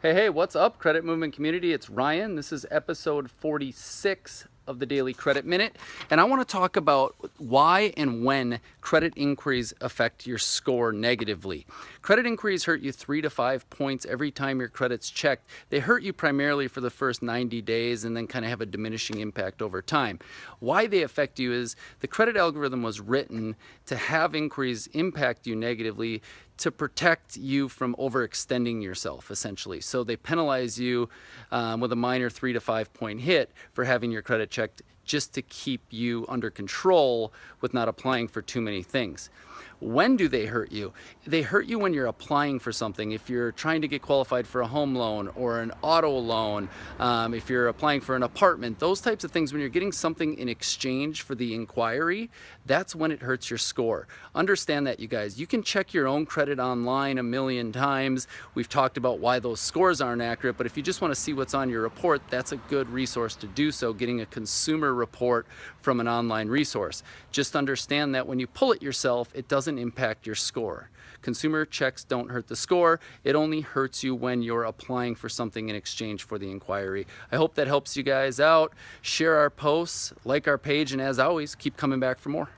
Hey, hey, what's up, credit movement community? It's Ryan. This is episode 46 of the Daily Credit Minute, and I want to talk about why and when credit inquiries affect your score negatively. Credit inquiries hurt you three to five points every time your credit's checked. They hurt you primarily for the first 90 days and then kind of have a diminishing impact over time. Why they affect you is the credit algorithm was written to have inquiries impact you negatively to protect you from overextending yourself, essentially. So they penalize you um, with a minor three to five point hit for having your credit checked just to keep you under control with not applying for too many things. When do they hurt you? They hurt you when you're applying for something. If you're trying to get qualified for a home loan or an auto loan, um, if you're applying for an apartment, those types of things, when you're getting something in exchange for the inquiry, that's when it hurts your score. Understand that, you guys. You can check your own credit online a million times. We've talked about why those scores aren't accurate, but if you just want to see what's on your report, that's a good resource to do so, getting a consumer report from an online resource. Just understand that when you pull it yourself, it doesn't impact your score. Consumer checks don't hurt the score. It only hurts you when you're applying for something in exchange for the inquiry. I hope that helps you guys out. Share our posts, like our page, and as always, keep coming back for more.